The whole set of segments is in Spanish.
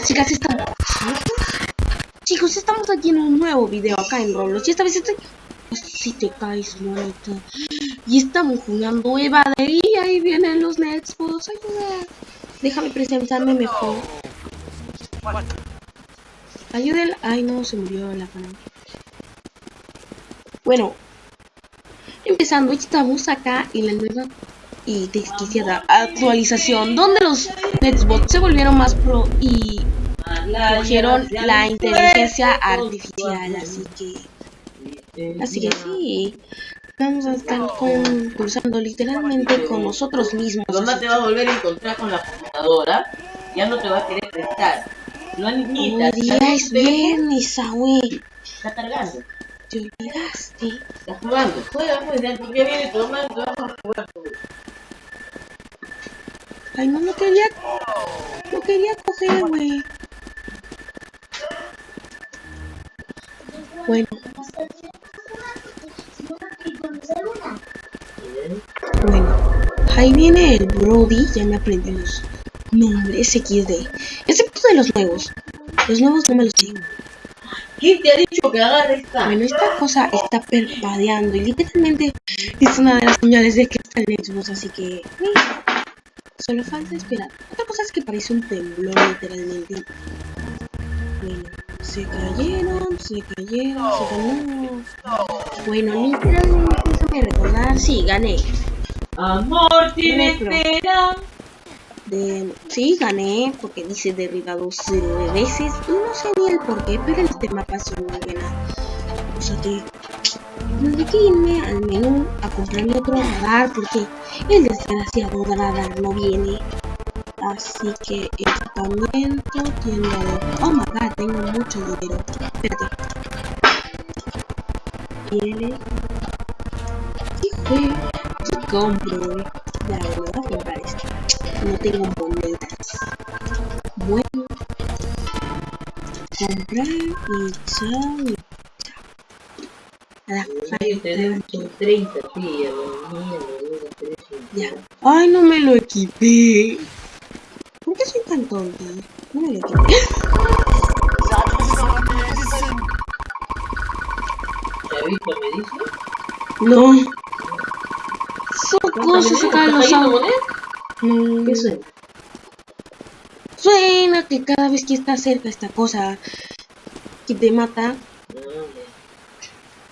chicas, estamos... Chicos, estamos aquí en un nuevo video acá en Roblox y esta vez estoy... Si te caes, monito. Y estamos jugando Eva de y ahí vienen los Nextbox. Ayuda. Déjame presentarme mejor. Ayúdenla. Ay, no, se murió la pana. Bueno, empezando, estamos acá en la nueva y desquiciada actualización donde los Nextbots se volvieron más pro y cogieron la inteligencia artificial, así que así que sí vamos a estar concursando literalmente con nosotros mismos. mamá te va a volver a encontrar con la computadora, ya no te va a querer prestar. No admitas. Hoy día es viernes, Está cargando. Te olvidaste. Está jugando. Juega, pues, ya viene tu mamá, te vamos a jugar. Ay, no, no quería... No quería coger, güey. Bueno. Bueno. Ahí viene el Brody. Ya me aprendí los nombres XD. Excepto de los nuevos. Los nuevos no me los tengo. ¿Quién te ha dicho que agarre esta? Bueno, esta cosa está perpadeando y literalmente es una de las señales de que está en Xbox, así que... Solo falta esperar. Otra cosa es que parece un temblor, literalmente. Bueno, se cayeron, se cayeron, se cayeron. Bueno, literalmente, déjame recordar. Sí, gané. Amor tiene espera. De... Sí, gané, porque dice derribado cero veces. Y no sé ni el por qué, pero en este mapa son muy buena. O sea que tendré que irme al menú a comprarme otro radar porque el desgraciado radar no viene. Así que equipamiento, tienda de... Oh my god, tengo mucho dinero. Espérate. Viene. ¿Qué fue? ¿Qué compro? Ya, me voy a comprar esto. No tengo monedas. Bueno. Comprar y chao. La falta 30 Ya. Ay, no me lo equipé. ¿Por qué soy tan tonta? No me lo equipé. ¿Ya visto me dice? No. Son cosas acá en los. No. ¿Qué suena? Suena que cada vez que está cerca esta cosa que te mata.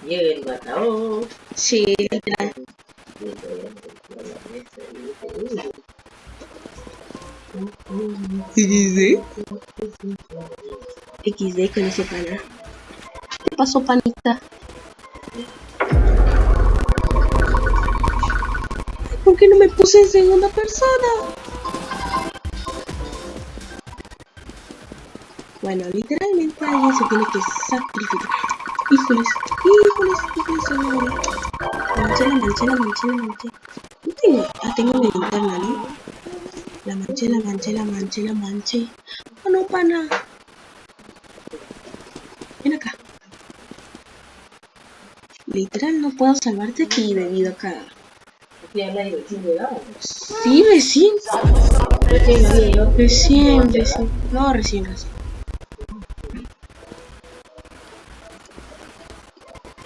Llega el matador. Sí, literal. XD. XD con ese pana. ¿Qué pasó, panita? ¿Por qué no me puse en segunda persona? Bueno, literalmente alguien se tiene que sacrificar. Híjoles, híjoles, híjoles, híjoles. Manché, la manché, la manché, la manché. No tengo, ah, tengo mi linterna, ¿no? La manché, la manché, la manché, la manché. Oh, no, pana. Ven acá. Literal, no puedo salvarte aquí debido a acá. Sí, recién. Recién, recién. No, recién, recién.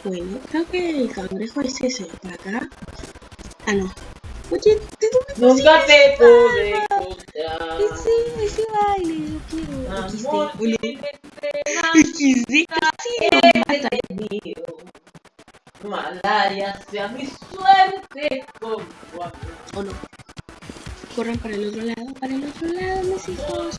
Bueno, creo que el cangrejo es ese, para acá. Ah, no. Oye, ¿de dónde Nunca te pude encontrar. Ese, ese baile, lo quiero. XD, oye. XD, casi lo mata. Malaria sea mi suerte con amor. ¿O no? Corran para el otro lado, para el otro lado, mis hijos.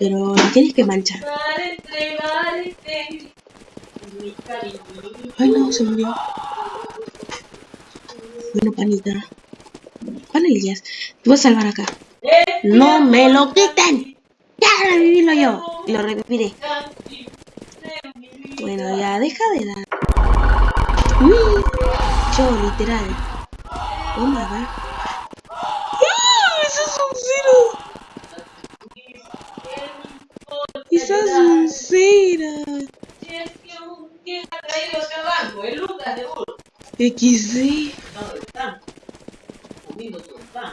Pero lo tienes que manchar. Ay, no, se murió. Bueno, panita. Panillas, te voy a salvar acá. ¡No me lo quiten! ¡Ya revivirlo yo! Y lo reviviré. Bueno, ya, deja de dar. Yo, literal. Oh my god. ¡Ah! ¡Eso es un cero! ¡Esa es un cero! ¿Quién ha traído acá abajo? El Lucas de Burro. XD. No, están comiendo su pan.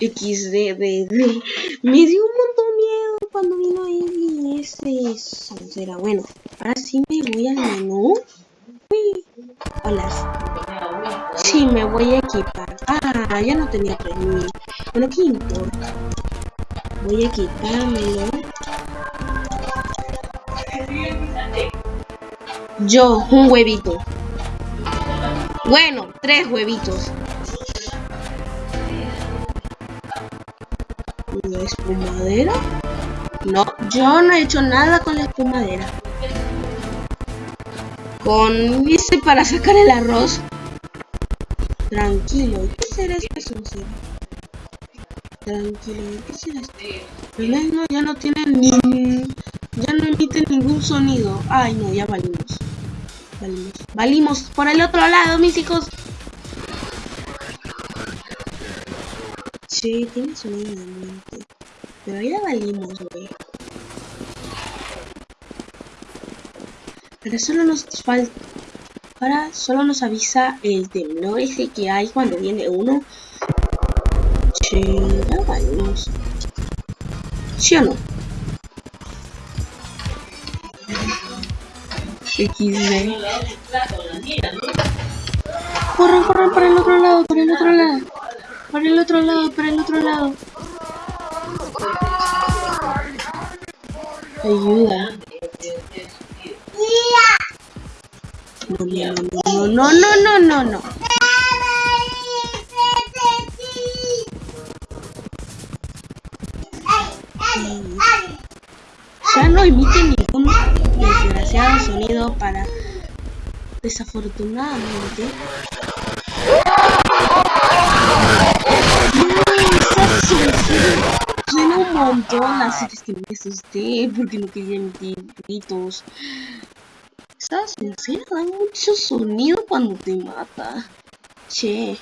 XD, de, de. Me dio un montón miedo cuando vino ahí y ese soncera. Bueno, ahora sí me voy al menú. Uy. Hola. Sí, me voy a equipar. Ah, ya no tenía 3000. Bueno, ¿qué importa? Voy a quitármelo. Yo, un huevito. Bueno, tres huevitos. ¿La espumadera? No, yo no he hecho nada con la espumadera. Con ese para sacar el arroz. Tranquilo, ¿qué será soncera? Tranquilo. El no, ya no tiene ni... Ya no emite ningún sonido. Ay, no, ya valimos. Valimos. Valimos por el otro lado, mis hijos. Sí, tiene sonido de mente. Pero ya valimos, güey. Ahora solo nos falta... Ahora solo nos avisa el temblor ese que hay cuando viene uno. Sí, ¿Sí o no? XD. Corran, corran para el otro lado, para el otro lado. Para el otro lado, para el otro lado. Ayuda. No, no, no, no, no, no, no. No emite ningún desgraciado sonido para desafortunadamente Suena un montón, así que me asusté porque no quería emitir gritos. Esa sincera da mucho sonido cuando te mata. Che.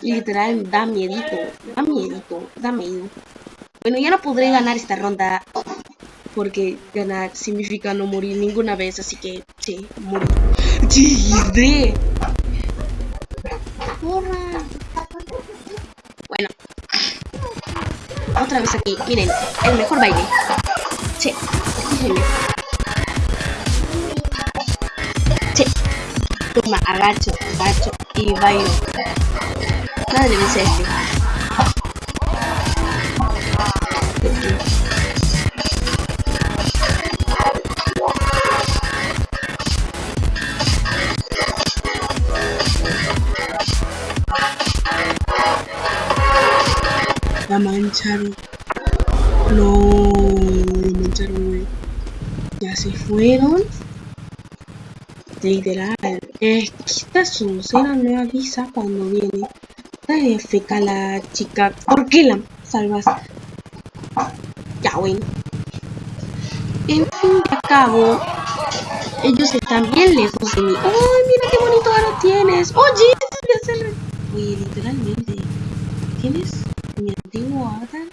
Literal, da miedito. Da miedito. Da miedo. Bueno, ya no podré ganar esta ronda. Porque ganar significa no morir ninguna vez. Así que, sí, morir. ¡Chiste! Bueno. Otra vez aquí. Miren, el mejor baile. Sí. Sí. Toma, agacho, agacho y bailo. Nada le vence este. La mancharon. No, la mancharon, güey. Ya se fueron. Literal. Es que esta no avisa cuando viene. Dale feca la chica. ¿Por qué la salvas? Ya, bueno. En fin de cabo, ellos están bien lejos de mí. ¡Ay, mira qué bonito ahora tienes! ¡Oye! hacer... Oye, literalmente. ¿Tienes avatar?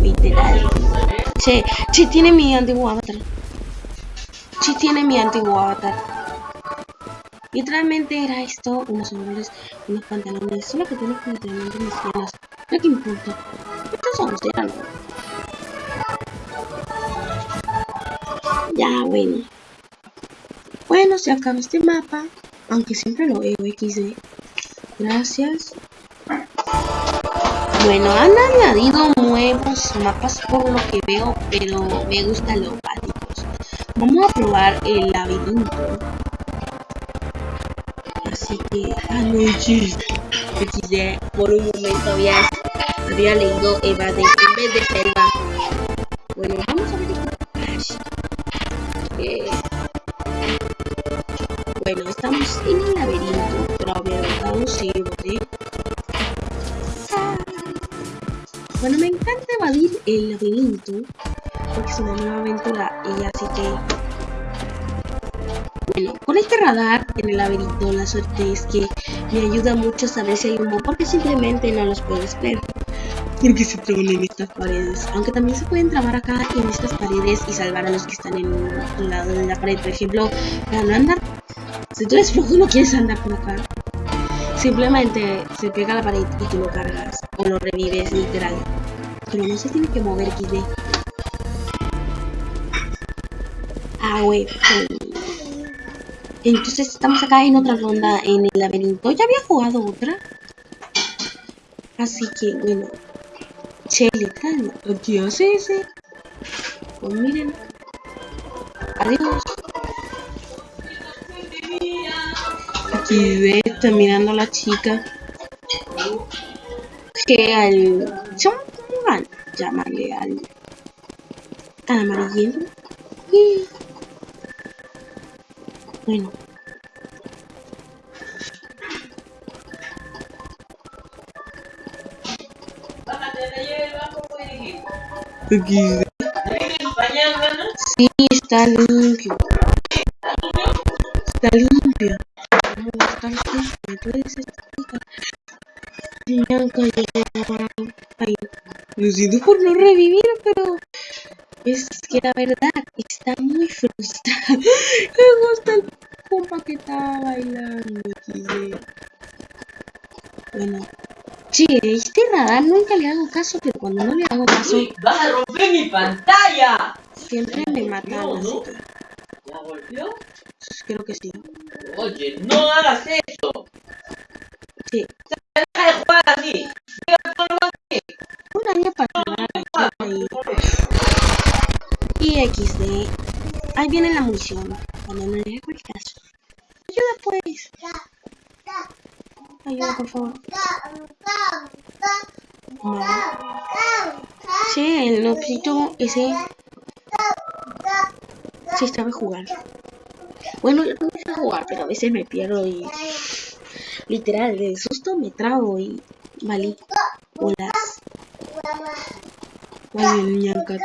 Literal. Che, che, tiene mi antiguo avatar. Che, tiene mi antiguo avatar. Literalmente era esto, unos sombreros, unos pantalones, solo que tiene literalmente mis piernas. No que importa. Estos son eran. Ya, bueno. Bueno, se acaba este mapa, aunque siempre lo veo XD. Gracias. Bueno, han añadido nuevos mapas por lo que veo, pero me gustan los básicos. Vamos a probar el laberinto. Así que, ah, no, por un momento había, había leído evade en vez de selva. Porque es una nueva aventura y así que bueno, con este radar en el laberinto la suerte es que me ayuda mucho a saber si hay humo porque simplemente no los puedes ver. Porque se traban en estas paredes. Aunque también se pueden trabar acá en estas paredes y salvar a los que están en un lado de la pared. Por ejemplo, para no andar... Si tú eres flojo no quieres andar por acá, simplemente se pega la pared y tú lo cargas. O lo revives literal. Pero no se tiene que mover XD. Ah, güey. Entonces estamos acá en otra ronda en el laberinto. Ya había jugado otra. Así que, bueno. Che, letal. ¿Qué hace ese? Pues miren. Adiós. Aquí está mirando a la chica. Que al... Llamarle al... Al amarillento. Bueno. Sí, está limpio. Ay, lo siento por no revivir, pero es que la verdad está muy frustrada. Me gusta el compa que estaba bailando. Bueno, sí, este radar nunca le hago caso, pero cuando no le hago caso, ¡Vas a romper mi pantalla! siempre me matan. No, así no. que ¿Ya volvió? creo que sí. Oye, no hagas eso. Sí, Deja de jugar así. Un año para aquí y, XD. Ahí viene la munición. Cuando no le hago el caso. Ayuda pues. Ayuda por favor. Sí, el notito ese sí sabe jugar. Bueno, yo no sé jugar, pero a veces me pierdo y literal, de susto me trago y vale. Hola. Ay, ñancat.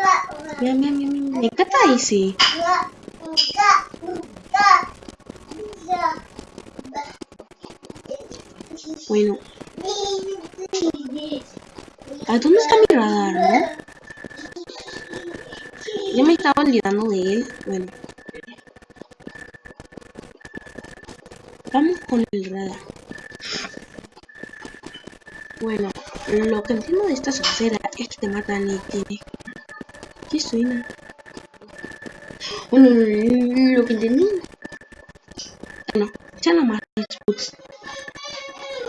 Mira, mira, mira, mira. Me encanta. Bueno, ¿a dónde está mi radar, no? Yo me estaba olvidando de él. Bueno. Vamos con el radar. Bueno, lo que entiendo de esta socera es que te matan y tiene... ¿Qué suena? Bueno, lo que entendí... Bueno, ya no más.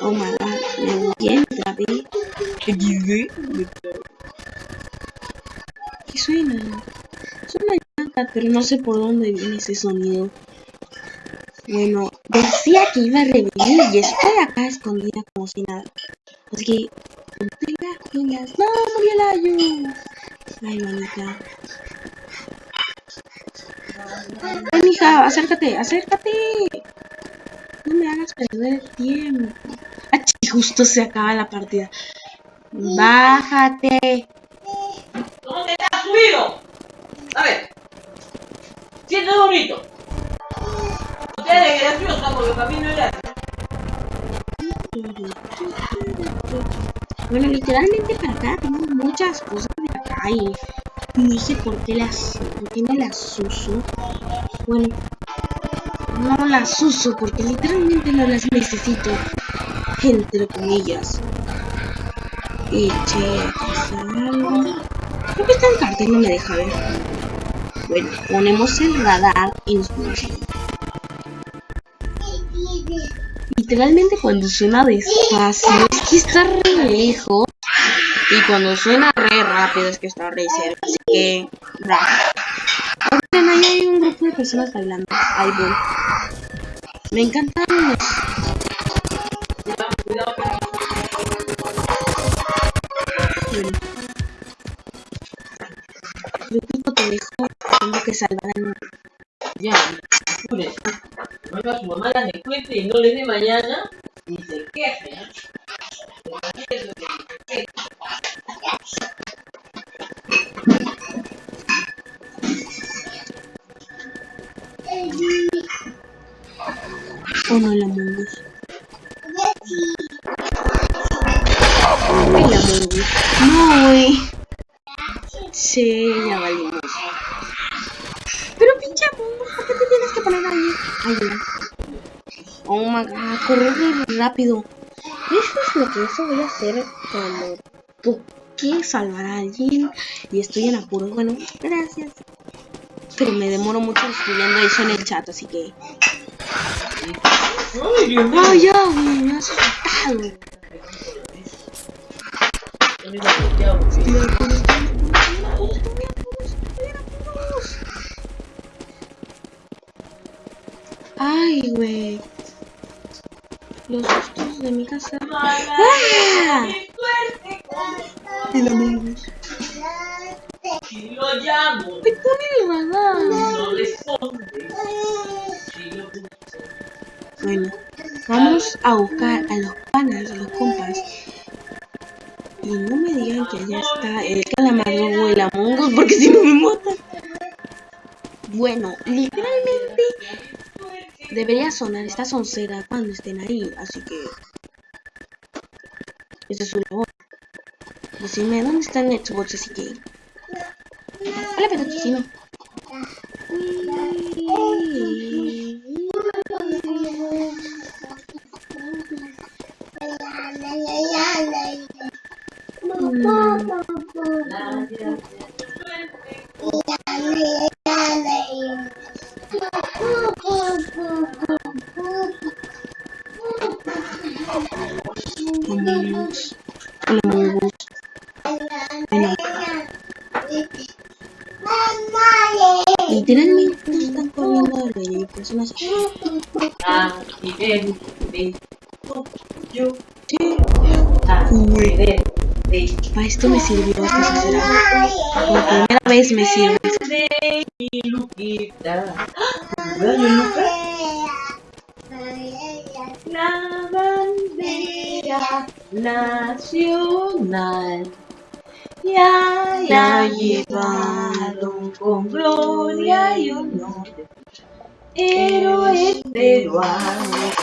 Oh my god, me otra vez. ¿Qué dice? ¿Qué suena? Suena llanta, pero no sé por dónde viene ese sonido. Bueno, decía que iba a revivir y estoy acá escondida como si nada. Así que, ponte las pilas. ¡No, murió la Ayu! Ay, manita. Ven, hija, acércate, acércate. No me hagas perder el tiempo. Chi, justo se acaba la partida. Bájate. Bueno, literalmente para acá tengo muchas cosas de acá y no sé por qué las, por qué las uso. Bueno, no las uso porque literalmente no las necesito, entre comillas. Y che, algo. Creo que está en cartel, no me deja ver. Bueno, ponemos el radar ponemos ahí. Literalmente cuando suena despacio que está re lejos. Y cuando suena re rápido es que está re cerca. Así que. Oigan, ahí hay un grupo de personas bailando. Ahí voy. Me encantan los... Bueno. Grupito te dejo. Tengo que salvar al... Ya, apure. Vuelva a su mamá la le cuente y no le dé mañana y se queje. Oh no, la mongus. La mongus. No, güey. Sí, ya valimos. Pero pinche mongus, ¿por qué te tienes que poner ahí? Ahí, Oh my god, corre rápido. Lo que eso voy a hacer cuando toque salvar a alguien y estoy en apuro. Bueno, gracias. Pero me demoro mucho escribiendo eso en el chat, así que... Ay, Dios mío. ¡Ay, ya, güey! Me has asustado. Ay, güey. Los sustos de mi casa. ¡Ah! Si lo llamo, ¡Me pone el radar! no responde. Bueno, vamos a buscar a los panas, a los compas. Y no me digan que allá está el calamardo o el Among Us, porque si no me matan. Bueno, literalmente debería sonar esta soncera cuando estén ahí, así que... Decime dónde está el Xbox, así que... Hola, pedaticino. Ven. Para esto me sirvió esta sincera. Por primera vez me sirve. La bandera nacional ya la llevaron con gloria y honor. Héroes peruanos.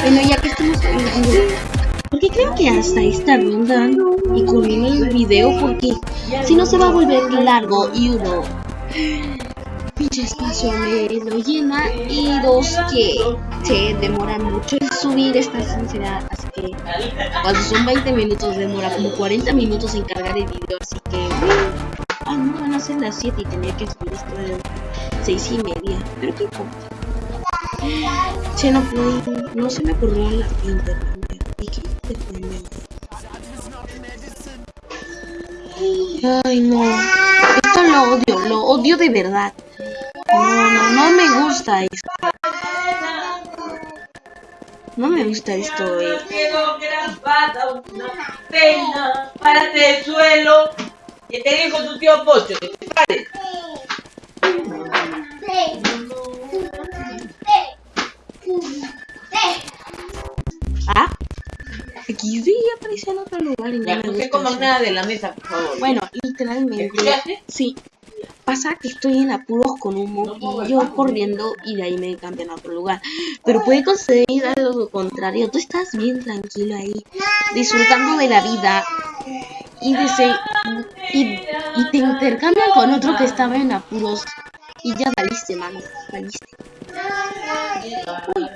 Bueno, ya que estamos hablando, porque creo que hasta esta ronda y culmina el video porque si no se va a volver largo y uno pinche espacio me lo llena y dos que se demora mucho en subir esta sinceridad así que cuando son 20 minutos demora como 40 minutos en cargar el video así que ah no a ser las 7 y tenía que subir esto de 6 y media pero qué importa Che, no pude, no se me ocurrió la internet. ¿Y qué te fue Ay, no. Esto lo odio, lo odio de verdad. No, no, no me gusta esto. No me gusta esto, eh. Una pena este suelo. Que te dijo tu tío Pocho, que te pares. Ah, aquí sí apareció en otro lugar y no Ya, me no se coman nada de la mesa, por favor. Bueno, literalmente. ¿Escuchaste? Sí. Pasa que estoy en apuros con humo y yo corriendo y de ahí me cambian a otro lugar. Pero puede conceder algo contrario. Tú estás bien tranquilo ahí, disfrutando de la vida y, dese- y, y te intercambian con otro que estaba en apuros. Y ya valiste, mano. Valiste. Uy.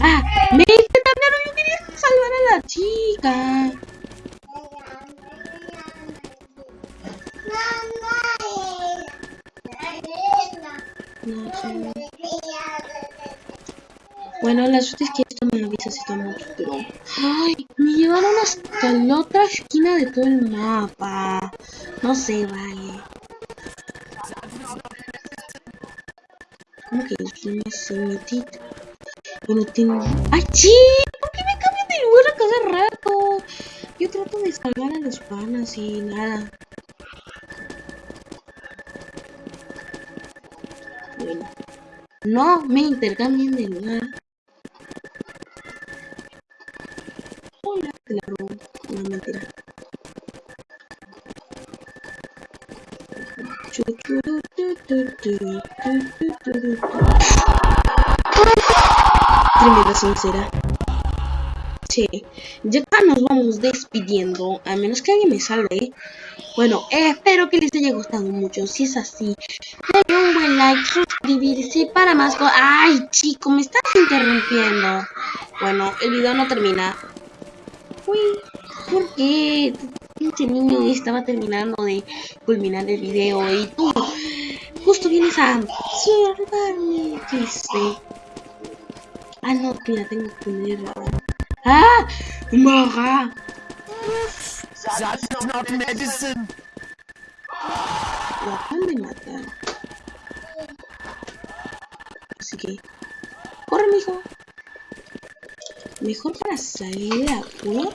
Ah, me intercambiaron. Yo quería salvar a la chica. No sé. Bueno, la suerte es que esto me avisa si estamos, pero... ¡Ay! Me llevaron hasta la otra esquina de todo el mapa. No sé, vale. ¿Cómo que es una semitita? Bueno, tengo... ¡Ay, sí! ¿Por qué me cambian de lugar a cada rato? Yo trato de salvar a los panas y nada. Bueno. No me intercambien de lugar. Tremenda sincera. Sí, ya nos vamos despidiendo, a menos que alguien me salve. Bueno, espero que les haya gustado mucho. Si es así, denle un buen like, suscribirse para más cosas. ¡Ay, chico! Me estás interrumpiendo. Bueno, el video no termina. Uy, ¿por qué? Pinche niño estaba terminando de culminar el video y tú justo vienes a observarme. ¿Qué sé? Ah, no, mira, tengo que poner... ¡Ah! ¡Morra! That's not medicine. Lo acaban de matar. Así que... ¡Corre, mijo! Mejor para salir de apuro.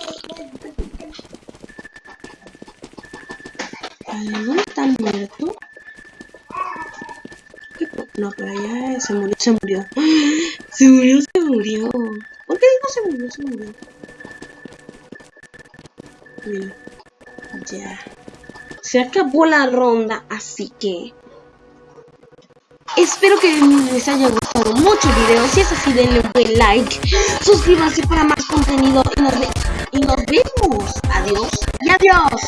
¿Dónde está muerto? ¿Qué po- No, pero allá se murió, se murió. Se murió, se murió. ¿Por qué digo se murió, se murió? Mira. Ya. Se acabó la ronda, así que... Espero que les haya gustado mucho el video. Si es así, denle un buen like. Suscríbanse para más contenido. Y nos, y nos vemos. Adiós y adiós.